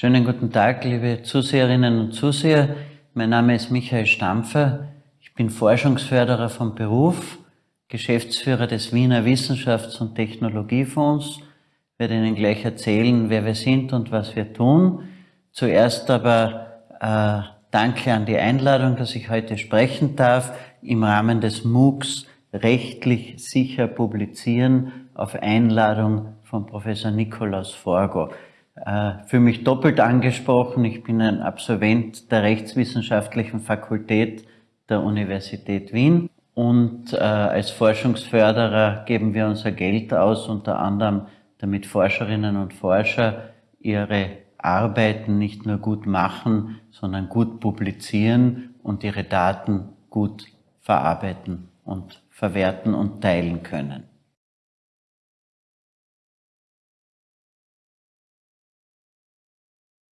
Schönen guten Tag, liebe Zuseherinnen und Zuseher. Mein Name ist Michael Stampfer. Ich bin Forschungsförderer vom Beruf, Geschäftsführer des Wiener Wissenschafts- und Technologiefonds. Ich werde Ihnen gleich erzählen, wer wir sind und was wir tun. Zuerst aber äh, danke an die Einladung, dass ich heute sprechen darf im Rahmen des MOOCs rechtlich sicher publizieren auf Einladung von Professor Nikolaus Forgo. Äh, für mich doppelt angesprochen. Ich bin ein Absolvent der Rechtswissenschaftlichen Fakultät der Universität Wien und äh, als Forschungsförderer geben wir unser Geld aus, unter anderem damit Forscherinnen und Forscher ihre Arbeiten nicht nur gut machen, sondern gut publizieren und ihre Daten gut verarbeiten und verwerten und teilen können.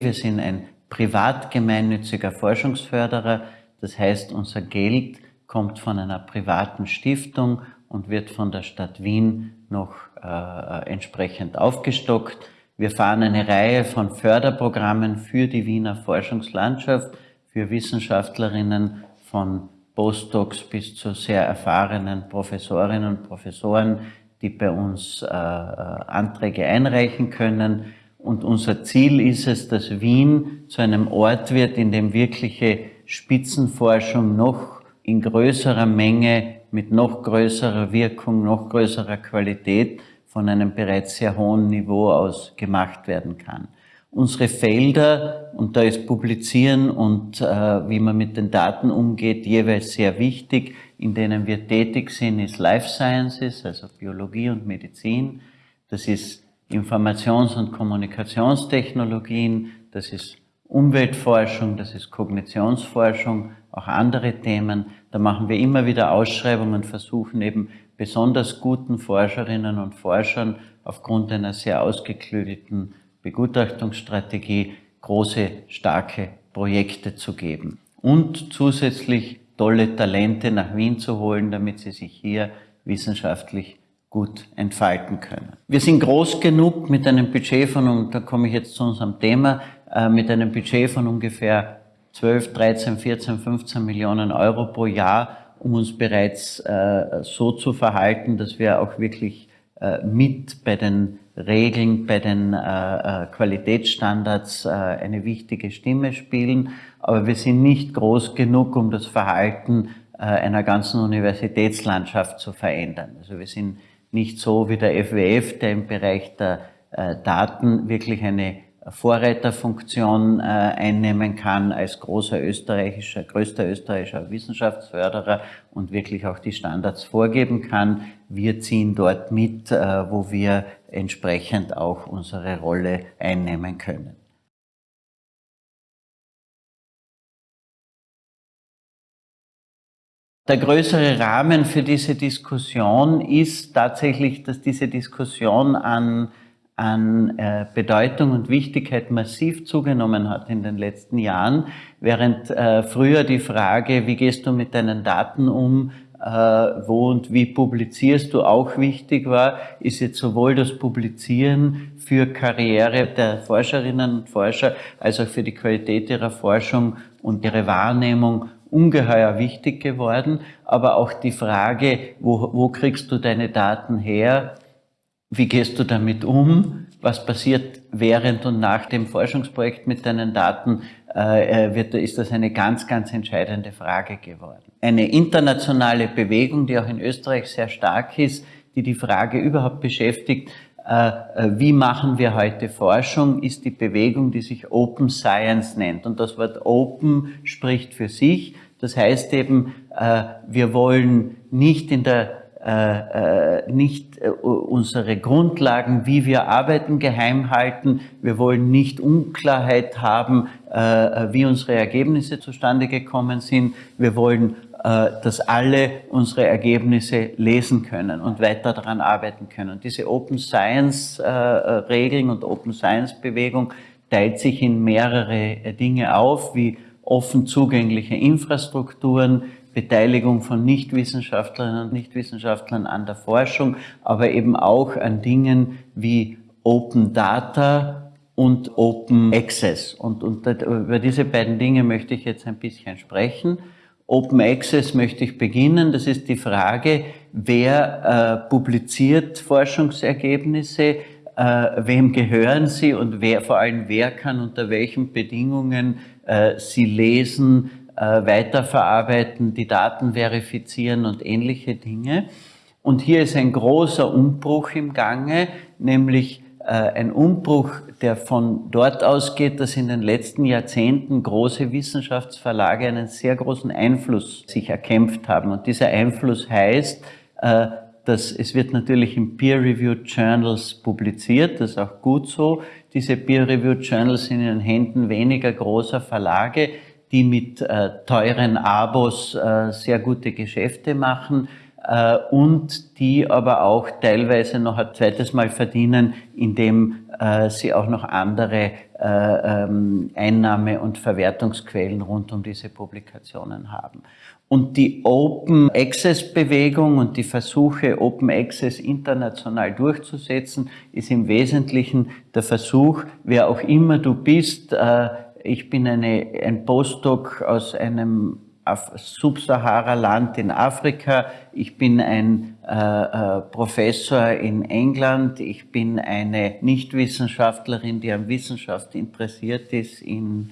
Wir sind ein privat gemeinnütziger Forschungsförderer, das heißt unser Geld kommt von einer privaten Stiftung und wird von der Stadt Wien noch äh, entsprechend aufgestockt. Wir fahren eine Reihe von Förderprogrammen für die Wiener Forschungslandschaft, für Wissenschaftlerinnen von Postdocs bis zu sehr erfahrenen Professorinnen und Professoren, die bei uns äh, äh Anträge einreichen können. Und unser Ziel ist es, dass Wien zu einem Ort wird, in dem wirkliche Spitzenforschung noch in größerer Menge, mit noch größerer Wirkung, noch größerer Qualität von einem bereits sehr hohen Niveau aus gemacht werden kann. Unsere Felder, und da ist Publizieren und äh, wie man mit den Daten umgeht, jeweils sehr wichtig, in denen wir tätig sind, ist Life Sciences, also Biologie und Medizin. Das ist Informations- und Kommunikationstechnologien, das ist Umweltforschung, das ist Kognitionsforschung, auch andere Themen. Da machen wir immer wieder Ausschreibungen und versuchen eben besonders guten Forscherinnen und Forschern aufgrund einer sehr ausgeklügelten Begutachtungsstrategie große, starke Projekte zu geben. Und zusätzlich tolle Talente nach Wien zu holen, damit sie sich hier wissenschaftlich gut entfalten können. Wir sind groß genug mit einem Budget von, und da komme ich jetzt zu unserem Thema, äh, mit einem Budget von ungefähr 12, 13, 14, 15 Millionen Euro pro Jahr, um uns bereits äh, so zu verhalten, dass wir auch wirklich äh, mit bei den Regeln, bei den Qualitätsstandards eine wichtige Stimme spielen. Aber wir sind nicht groß genug, um das Verhalten einer ganzen Universitätslandschaft zu verändern. Also wir sind nicht so wie der FWF, der im Bereich der äh, Daten wirklich eine Vorreiterfunktion äh, einnehmen kann als großer österreichischer, größter österreichischer Wissenschaftsförderer und wirklich auch die Standards vorgeben kann. Wir ziehen dort mit, äh, wo wir entsprechend auch unsere Rolle einnehmen können. Der größere Rahmen für diese Diskussion ist tatsächlich, dass diese Diskussion an, an äh, Bedeutung und Wichtigkeit massiv zugenommen hat in den letzten Jahren, während äh, früher die Frage, wie gehst du mit deinen Daten um, äh, wo und wie publizierst du auch wichtig war, ist jetzt sowohl das Publizieren für Karriere der Forscherinnen und Forscher als auch für die Qualität ihrer Forschung und ihre Wahrnehmung ungeheuer wichtig geworden, aber auch die Frage, wo, wo kriegst du deine Daten her, wie gehst du damit um, was passiert während und nach dem Forschungsprojekt mit deinen Daten, äh, äh, wird, ist das eine ganz, ganz entscheidende Frage geworden. Eine internationale Bewegung, die auch in Österreich sehr stark ist, die die Frage überhaupt beschäftigt, wie machen wir heute Forschung, ist die Bewegung, die sich Open Science nennt. Und das Wort Open spricht für sich. Das heißt eben, äh, wir wollen nicht in der nicht unsere Grundlagen, wie wir arbeiten, geheim halten. Wir wollen nicht Unklarheit haben, wie unsere Ergebnisse zustande gekommen sind. Wir wollen äh, dass alle unsere Ergebnisse lesen können und weiter daran arbeiten können. Diese Open Science äh, und Open Science Bewegung teilt sich in mehrere äh, Dinge auf, wie offen zugängliche Infrastrukturen, Beteiligung von Nichtwissenschaftlerinnen und Nichtwissenschaftlern an der Forschung, aber eben auch an Dingen wie Open Data und Open Access. Und, und über diese beiden Dinge möchte ich jetzt ein bisschen sprechen. Open Access möchte ich beginnen. Das ist die Frage, wer äh, publiziert Forschungsergebnisse, äh, wem gehören sie und wer, vor allem wer kann unter welchen Bedingungen äh, sie lesen, äh, weiterverarbeiten, die Daten verifizieren und ähnliche Dinge. Und hier ist ein großer Umbruch im Gange, nämlich ein Umbruch, der von dort ausgeht, dass in den letzten Jahrzehnten große Wissenschaftsverlage einen sehr großen Einfluss sich erkämpft haben. Und dieser Einfluss heißt, äh, dass es wird natürlich in Peer-Reviewed Journals publiziert, das ist auch gut so. Diese Peer-Reviewed Journals sind in den Händen weniger großer Verlage, die mit äh, teuren Abos sehr gute Geschäfte machen äh, und die aber auch teilweise noch ein zweites Mal verdienen, indem äh, sie auch noch andere äh, ähm, Einnahme- und Verwertungsquellen rund um diese Publikationen haben. Und die Open Access Bewegung und die Versuche, Open Access international durchzusetzen, ist im Wesentlichen der Versuch, wer auch immer du bist, ich bin eine, ein Postdoc aus einem Subsahara-Land in Afrika, ich bin ein äh, äh, Professor in England, ich bin eine Nichtwissenschaftlerin, die an Wissenschaft interessiert ist in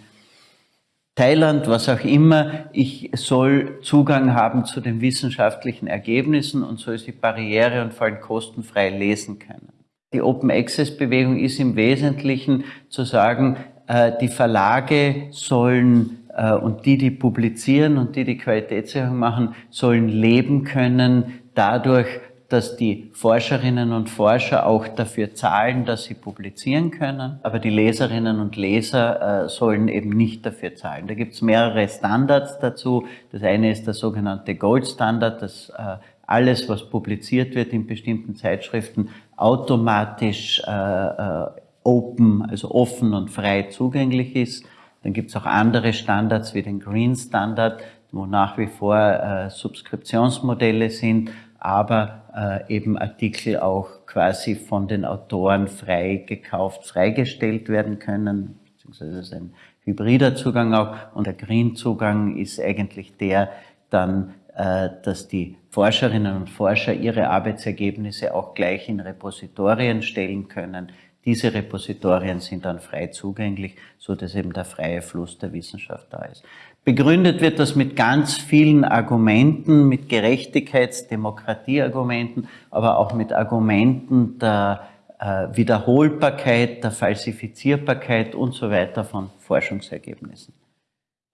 Thailand, was auch immer. Ich soll Zugang haben zu den wissenschaftlichen Ergebnissen und soll sie barriere- und vor allem kostenfrei lesen können. Die Open Access Bewegung ist im Wesentlichen zu sagen, äh, die Verlage sollen und die, die publizieren und die, die Qualitätssicherung machen, sollen leben können dadurch, dass die Forscherinnen und Forscher auch dafür zahlen, dass sie publizieren können, aber die Leserinnen und Leser äh, sollen eben nicht dafür zahlen. Da gibt es mehrere Standards dazu. Das eine ist der sogenannte Gold Standard, dass äh, alles, was publiziert wird in bestimmten Zeitschriften, automatisch äh, äh open, also offen und frei zugänglich ist. Dann gibt es auch andere Standards wie den Green Standard, wo nach wie vor äh, Subskriptionsmodelle sind, aber äh, eben Artikel auch quasi von den Autoren frei gekauft, freigestellt werden können, beziehungsweise ist ein hybrider Zugang auch. Und der Green-Zugang ist eigentlich der dann, äh, dass die Forscherinnen und Forscher ihre Arbeitsergebnisse auch gleich in Repositorien stellen können, diese Repositorien sind dann frei zugänglich, so dass eben der freie Fluss der Wissenschaft da ist. Begründet wird das mit ganz vielen Argumenten, mit Gerechtigkeits-, Demokratieargumenten, aber auch mit Argumenten der äh, Wiederholbarkeit, der Falsifizierbarkeit und so weiter von Forschungsergebnissen.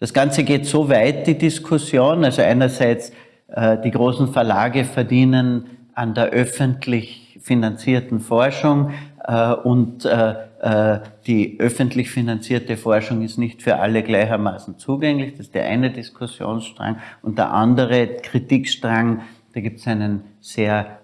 Das Ganze geht so weit, die Diskussion, also einerseits äh, die großen Verlage verdienen an der öffentlich finanzierten Forschung, und äh, äh, die öffentlich finanzierte Forschung ist nicht für alle gleichermaßen zugänglich. Das ist der eine Diskussionsstrang. Und der andere Kritikstrang, da gibt es einen sehr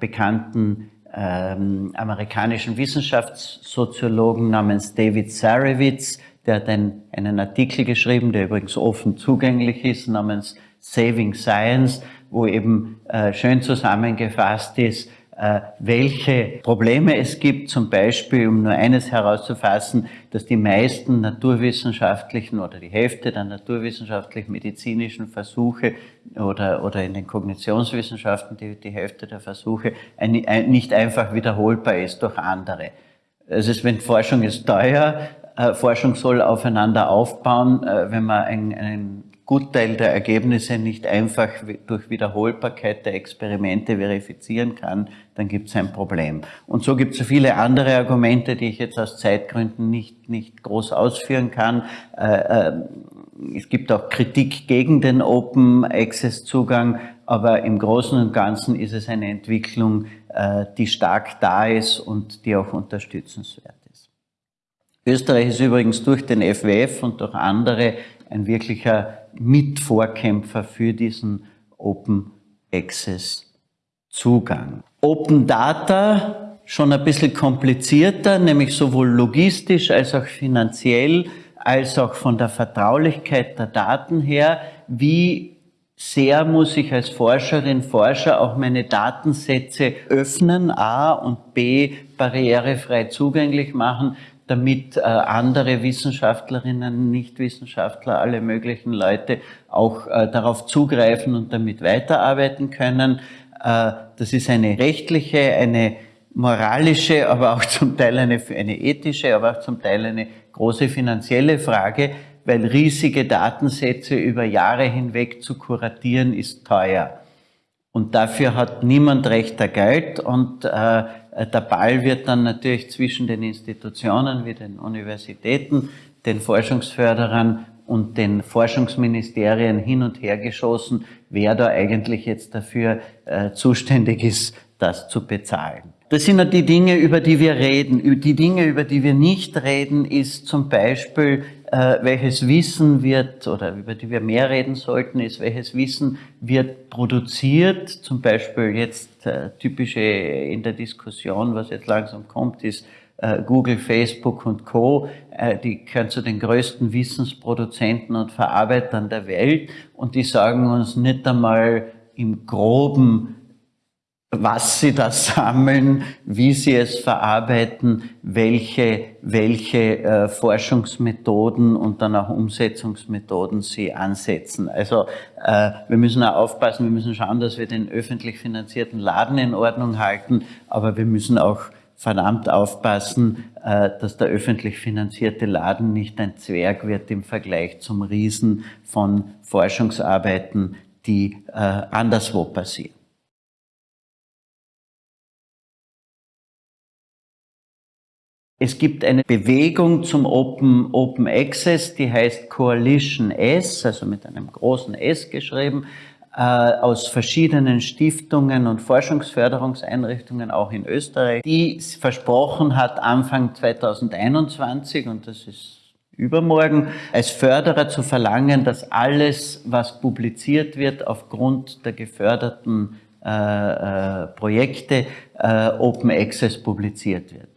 bekannten ähm, amerikanischen Wissenschaftssoziologen namens David Sarewitz, der hat einen, einen Artikel geschrieben, der übrigens offen zugänglich ist, namens Saving Science, wo eben äh, schön zusammengefasst ist, äh, welche Probleme es gibt, zum Beispiel, um nur eines herauszufassen, dass die meisten naturwissenschaftlichen oder die Hälfte der naturwissenschaftlichen medizinischen Versuche oder, oder in den Kognitionswissenschaften die, die Hälfte der Versuche ein, ein, nicht einfach wiederholbar ist durch andere. Es ist, wenn Forschung ist teuer, äh, Forschung soll aufeinander aufbauen, äh, wenn man ein, ein Gutteil der Ergebnisse nicht einfach durch Wiederholbarkeit der Experimente verifizieren kann, dann gibt es ein Problem. Und so gibt es viele andere Argumente, die ich jetzt aus Zeitgründen nicht, nicht groß ausführen kann. Äh, äh, es gibt auch Kritik gegen den Open Access Zugang, aber im Großen und Ganzen ist es eine Entwicklung, äh, die stark da ist und die auch unterstützenswert ist. Österreich ist übrigens durch den FWF und durch andere ein wirklicher Mitvorkämpfer für diesen Open Access Zugang. Open Data schon ein bisschen komplizierter, nämlich sowohl logistisch als auch finanziell, als auch von der Vertraulichkeit der Daten her. Wie sehr muss ich als Forscherin, Forscher auch meine Datensätze öffnen, A und B barrierefrei zugänglich machen, damit äh, andere Wissenschaftlerinnen, Nichtwissenschaftler, alle möglichen Leute auch äh, darauf zugreifen und damit weiterarbeiten können. Äh, das ist eine rechtliche, eine moralische, aber auch zum Teil eine, eine ethische, aber auch zum Teil eine große finanzielle Frage, weil riesige Datensätze über Jahre hinweg zu kuratieren ist teuer. Und dafür hat niemand rechter Geld und äh, der Ball wird dann natürlich zwischen den Institutionen wie den Universitäten, den Forschungsförderern und den Forschungsministerien hin und her geschossen, wer da eigentlich jetzt dafür äh, zuständig ist, das zu bezahlen. Das sind die Dinge, über die wir reden. Die Dinge, über die wir nicht reden, ist zum Beispiel, äh, welches Wissen wird, oder über die wir mehr reden sollten, ist, welches Wissen wird produziert. Zum Beispiel jetzt äh, typische in der Diskussion, was jetzt langsam kommt, ist äh, Google, Facebook und Co. Äh, die gehören zu den größten Wissensproduzenten und Verarbeitern der Welt und die sagen uns nicht einmal im Groben, was sie da sammeln, wie sie es verarbeiten, welche, welche äh, Forschungsmethoden und dann auch Umsetzungsmethoden sie ansetzen. Also äh, wir müssen auch aufpassen, wir müssen schauen, dass wir den öffentlich finanzierten Laden in Ordnung halten, aber wir müssen auch verdammt aufpassen, äh, dass der öffentlich finanzierte Laden nicht ein Zwerg wird im Vergleich zum Riesen von Forschungsarbeiten, die äh, anderswo passieren. Es gibt eine Bewegung zum Open, Open Access, die heißt Coalition S, also mit einem großen S geschrieben, äh, aus verschiedenen Stiftungen und Forschungsförderungseinrichtungen, auch in Österreich, die versprochen hat, Anfang 2021, und das ist übermorgen, als Förderer zu verlangen, dass alles, was publiziert wird, aufgrund der geförderten äh, äh, Projekte äh, Open Access publiziert wird.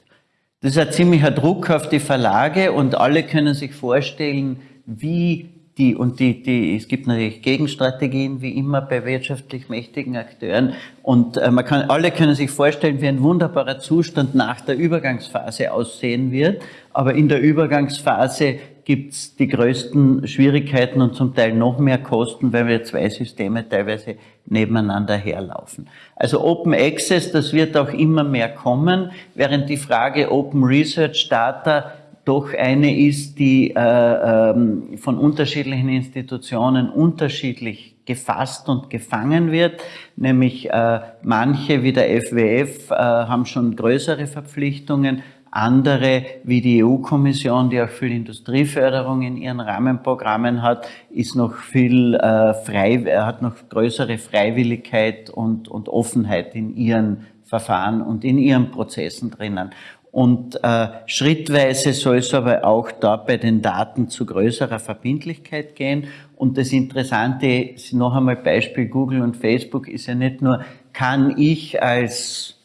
Das ist ein ziemlicher Druck auf die Verlage und alle können sich vorstellen, wie die, und die, die, es gibt natürlich Gegenstrategien, wie immer bei wirtschaftlich mächtigen Akteuren. Und äh, man kann, alle können sich vorstellen, wie ein wunderbarer Zustand nach der Übergangsphase aussehen wird. Aber in der Übergangsphase gibt es die größten Schwierigkeiten und zum Teil noch mehr Kosten, weil wir zwei Systeme teilweise nebeneinander herlaufen. Also Open Access, das wird auch immer mehr kommen, während die Frage Open Research Data doch eine ist, die äh, ähm, von unterschiedlichen Institutionen unterschiedlich gefasst und gefangen wird. Nämlich äh, manche wie der FWF äh, haben schon größere Verpflichtungen, andere, wie die EU-Kommission, die auch viel Industrieförderung in ihren Rahmenprogrammen hat, ist noch viel äh, frei, hat noch größere Freiwilligkeit und, und Offenheit in ihren Verfahren und in ihren Prozessen drinnen. Und äh, schrittweise soll es aber auch da bei den Daten zu größerer Verbindlichkeit gehen. Und das Interessante, noch einmal Beispiel Google und Facebook, ist ja nicht nur, kann ich als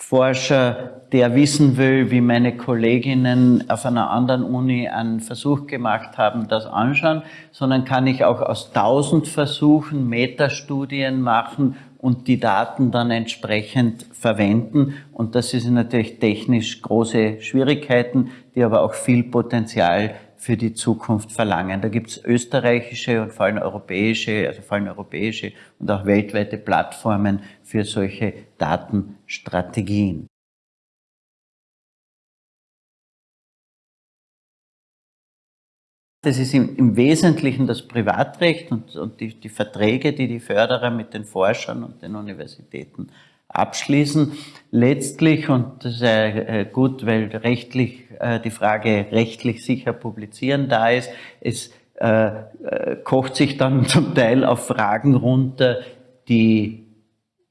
Forscher, der wissen will, wie meine Kolleginnen auf einer anderen Uni einen Versuch gemacht haben, das anschauen, sondern kann ich auch aus tausend Versuchen Metastudien machen und die Daten dann entsprechend verwenden. Und das sind natürlich technisch große Schwierigkeiten, die aber auch viel Potenzial für die Zukunft verlangen. Da gibt es österreichische und vor allem europäische, also vor allem europäische und auch weltweite Plattformen für solche Datenstrategien. Das ist im, Wesentlichen das Privatrecht und, und die, die, Verträge, die die Förderer mit den Forschern und den Universitäten abschließen. Letztlich, und das ist äh, gut, weil rechtlich äh, die Frage rechtlich sicher publizieren da ist, es äh, äh, kocht sich dann zum Teil auf Fragen runter, die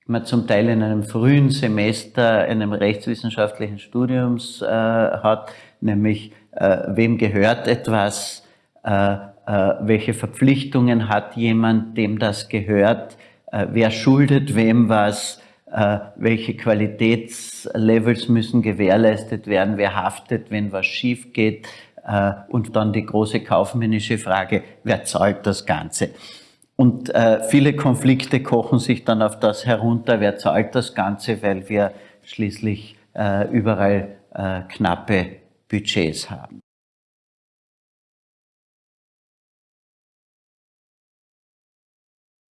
man zum Teil in einem frühen Semester einem rechtswissenschaftlichen Studiums äh, hat, nämlich äh, wem gehört etwas, welche Verpflichtungen hat jemand, dem das gehört, wer schuldet wem was, äh, welche Qualitätslevels müssen gewährleistet werden, wer haftet, wenn was schief geht äh, und dann die große kaufmännische Frage, wer zahlt das Ganze? Und äh, viele Konflikte kochen sich dann auf das herunter, wer zahlt das Ganze, weil wir schließlich überall knappe Budgets haben.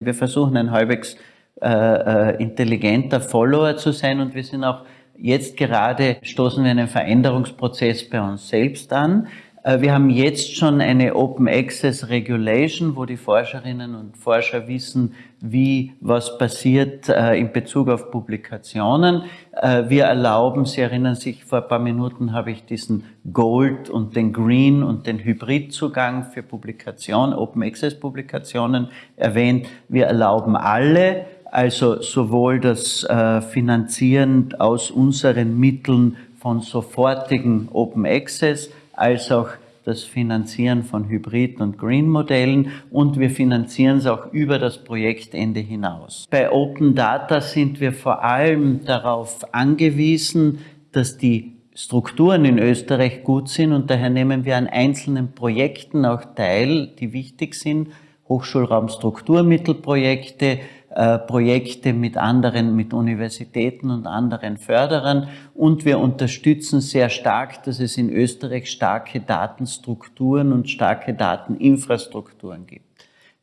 Wir versuchen ein halbwegs äh, äh, intelligenter Follower zu sein und wir sind auch jetzt gerade, stoßen wir einen Veränderungsprozess bei uns selbst an. Äh, wir haben jetzt schon eine Open Access Regulation, wo die Forscherinnen und Forscher wissen, wie was passiert äh, in Bezug auf Publikationen. Äh, wir erlauben, Sie erinnern sich, vor ein paar Minuten habe ich diesen Gold und den Green und den Hybridzugang für Publikation, Open Access Publikationen erwähnt. Wir erlauben alle, also sowohl das Finanzieren aus unseren Mitteln von sofortigen Open Access, als auch das Finanzieren von Hybrid- und Green-Modellen und wir finanzieren es auch über das Projektende hinaus. Bei Open Data sind wir vor allem darauf angewiesen, dass die Strukturen in Österreich gut sind und daher nehmen wir an einzelnen Projekten auch teil, die wichtig sind. Hochschulraumstrukturmittelprojekte, äh, Projekte mit anderen, mit Universitäten und anderen Förderern und wir unterstützen sehr stark, dass es in Österreich starke Datenstrukturen und starke Dateninfrastrukturen gibt.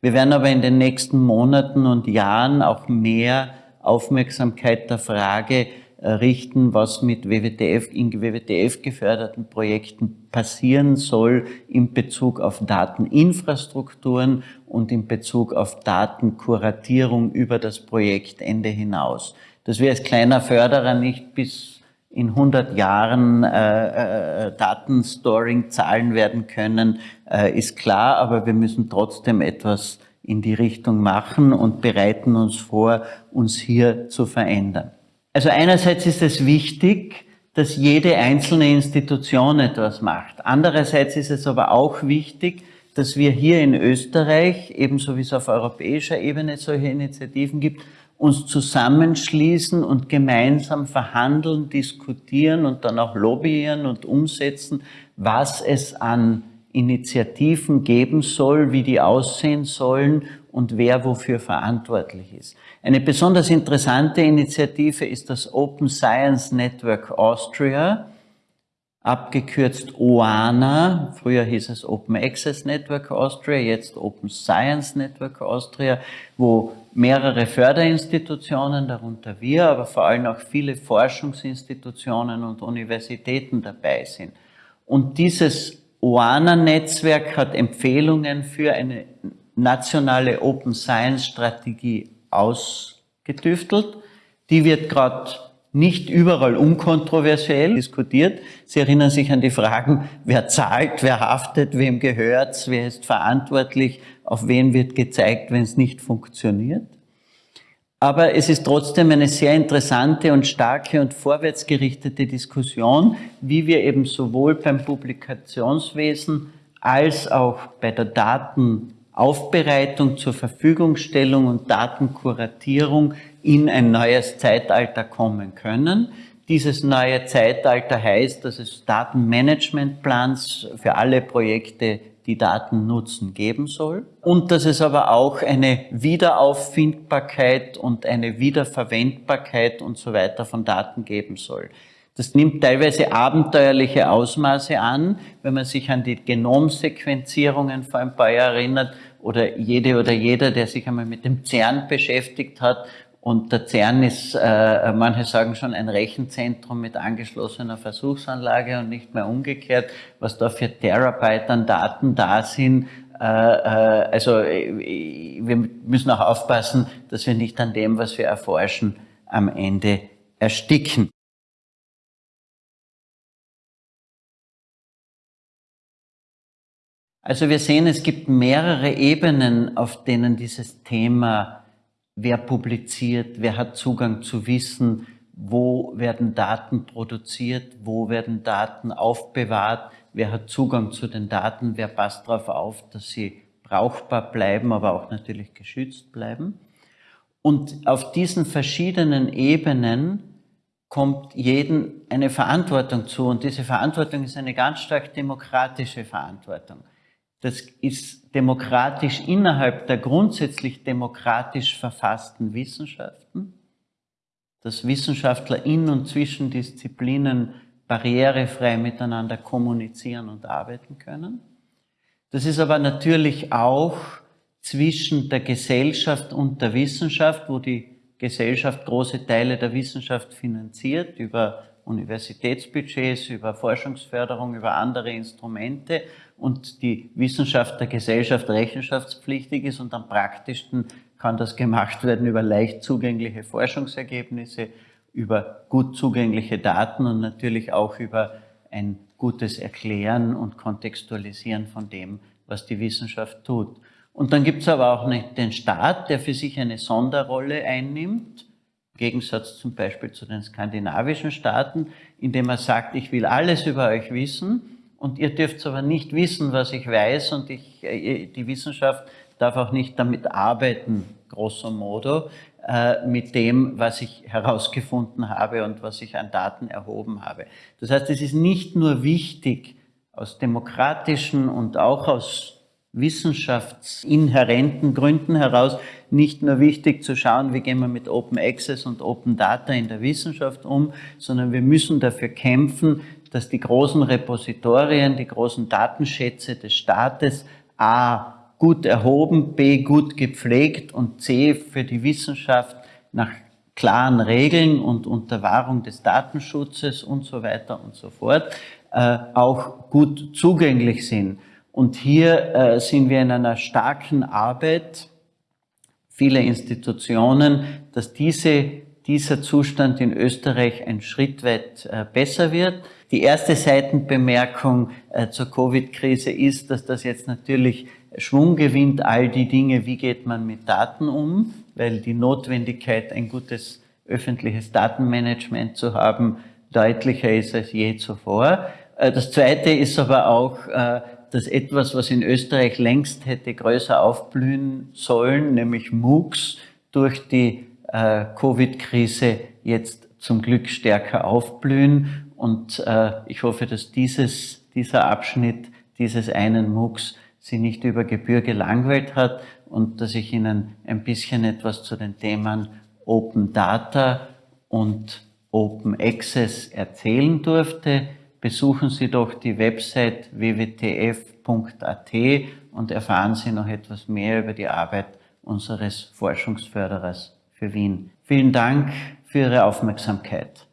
Wir werden aber in den nächsten Monaten und Jahren auch mehr Aufmerksamkeit der Frage richten, was mit WWTF, in WWTF geförderten Projekten passieren soll in Bezug auf Dateninfrastrukturen und in Bezug auf Datenkuratierung über das Projektende hinaus. Dass wir als kleiner Förderer nicht bis in 100 Jahren äh, äh, Datenstoring zahlen werden können, äh, ist klar, aber wir müssen trotzdem etwas in die Richtung machen und bereiten uns vor, uns hier zu verändern. Also einerseits ist es wichtig, dass jede einzelne Institution etwas macht. Andererseits ist es aber auch wichtig, dass wir hier in Österreich, ebenso wie es auf europäischer Ebene solche Initiativen gibt, uns zusammenschließen und gemeinsam verhandeln, diskutieren und dann auch lobbyieren und umsetzen, was es an Initiativen geben soll, wie die aussehen sollen und wer wofür verantwortlich ist. Eine besonders interessante Initiative ist das Open Science Network Austria, abgekürzt OANA. Früher hieß es Open Access Network Austria, jetzt Open Science Network Austria, wo mehrere Förderinstitutionen, darunter wir, aber vor allem auch viele Forschungsinstitutionen und Universitäten dabei sind. Und dieses OANA-Netzwerk hat Empfehlungen für eine nationale Open Science Strategie ausgetüftelt. Die wird gerade nicht überall unkontroversiell diskutiert. Sie erinnern sich an die Fragen, wer zahlt, wer haftet, wem gehört's, wer ist verantwortlich, auf wen wird gezeigt, wenn es nicht funktioniert. Aber es ist trotzdem eine sehr interessante und starke und vorwärtsgerichtete Diskussion, wie wir eben sowohl beim Publikationswesen als auch bei der Daten Aufbereitung, zur Verfügungstellung und Datenkuratierung in ein neues Zeitalter kommen können. Dieses neue Zeitalter heißt, dass es Datenmanagementplans für alle Projekte, die Daten nutzen, geben soll. Und dass es aber auch eine Wiederauffindbarkeit und eine Wiederverwendbarkeit und so weiter von Daten geben soll. Das nimmt teilweise abenteuerliche Ausmaße an, wenn man sich an die Genomsequenzierungen vor ein paar Jahren erinnert, oder jede oder jeder, der sich einmal mit dem CERN beschäftigt hat. Und der CERN ist, äh, manche sagen schon, ein Rechenzentrum mit angeschlossener Versuchsanlage und nicht mehr umgekehrt, was da für Terabyte an Daten da sind. Äh, äh, also äh, wir müssen auch aufpassen, dass wir nicht an dem, was wir erforschen, am Ende ersticken. Also wir sehen, es gibt mehrere Ebenen, auf denen dieses Thema, wer publiziert, wer hat Zugang zu Wissen, wo werden Daten produziert, wo werden Daten aufbewahrt, wer hat Zugang zu den Daten, wer passt darauf auf, dass sie brauchbar bleiben, aber auch natürlich geschützt bleiben. Und auf diesen verschiedenen Ebenen kommt jedem eine Verantwortung zu. Und diese Verantwortung ist eine ganz stark demokratische Verantwortung. Das ist demokratisch innerhalb der grundsätzlich demokratisch verfassten Wissenschaften, dass Wissenschaftler in und zwischen Disziplinen barrierefrei miteinander kommunizieren und arbeiten können. Das ist aber natürlich auch zwischen der Gesellschaft und der Wissenschaft, wo die Gesellschaft große Teile der Wissenschaft finanziert über Universitätsbudgets, über Forschungsförderung, über andere Instrumente und die Wissenschaft der Gesellschaft rechenschaftspflichtig ist und am praktischsten kann das gemacht werden über leicht zugängliche Forschungsergebnisse, über gut zugängliche Daten und natürlich auch über ein gutes Erklären und Kontextualisieren von dem, was die Wissenschaft tut. Und dann gibt es aber auch den Staat, der für sich eine Sonderrolle einnimmt, im Gegensatz zum Beispiel zu den skandinavischen Staaten, indem er sagt, ich will alles über euch wissen und ihr dürft aber nicht wissen, was ich weiß und ich, äh, die Wissenschaft darf auch nicht damit arbeiten, grosso modo, äh, mit dem, was ich herausgefunden habe und was ich an Daten erhoben habe. Das heißt, es ist nicht nur wichtig, aus demokratischen und auch aus wissenschaftsinhärenten Gründen heraus nicht nur wichtig zu schauen, wie gehen wir mit Open Access und Open Data in der Wissenschaft um, sondern wir müssen dafür kämpfen, dass die großen Repositorien, die großen Datenschätze des Staates a. gut erhoben, b. gut gepflegt und c. für die Wissenschaft nach klaren Regeln und unter Wahrung des Datenschutzes und so weiter und so fort äh, auch gut zugänglich sind. Und hier äh, sind wir in einer starken Arbeit, viele Institutionen, dass diese, dieser Zustand in Österreich ein Schritt weit äh, besser wird. Die erste Seitenbemerkung äh, zur Covid-Krise ist, dass das jetzt natürlich Schwung gewinnt, all die Dinge, wie geht man mit Daten um, weil die Notwendigkeit, ein gutes öffentliches Datenmanagement zu haben, deutlicher ist als je zuvor. Äh, das Zweite ist aber auch, äh, dass etwas, was in Österreich längst hätte größer aufblühen sollen, nämlich MOOCs, durch die Covid-Krise jetzt zum Glück stärker aufblühen. Und ich hoffe, dass dieses, dieser Abschnitt dieses einen MOOCs Sie nicht über Gebühr gelangweilt hat und dass ich Ihnen ein bisschen etwas zu den Themen Open Data und Open Access erzählen durfte besuchen Sie doch die Website wwtf.at und erfahren Sie noch etwas mehr über die Arbeit unseres Forschungsförderers für Wien. Vielen Dank für Ihre Aufmerksamkeit.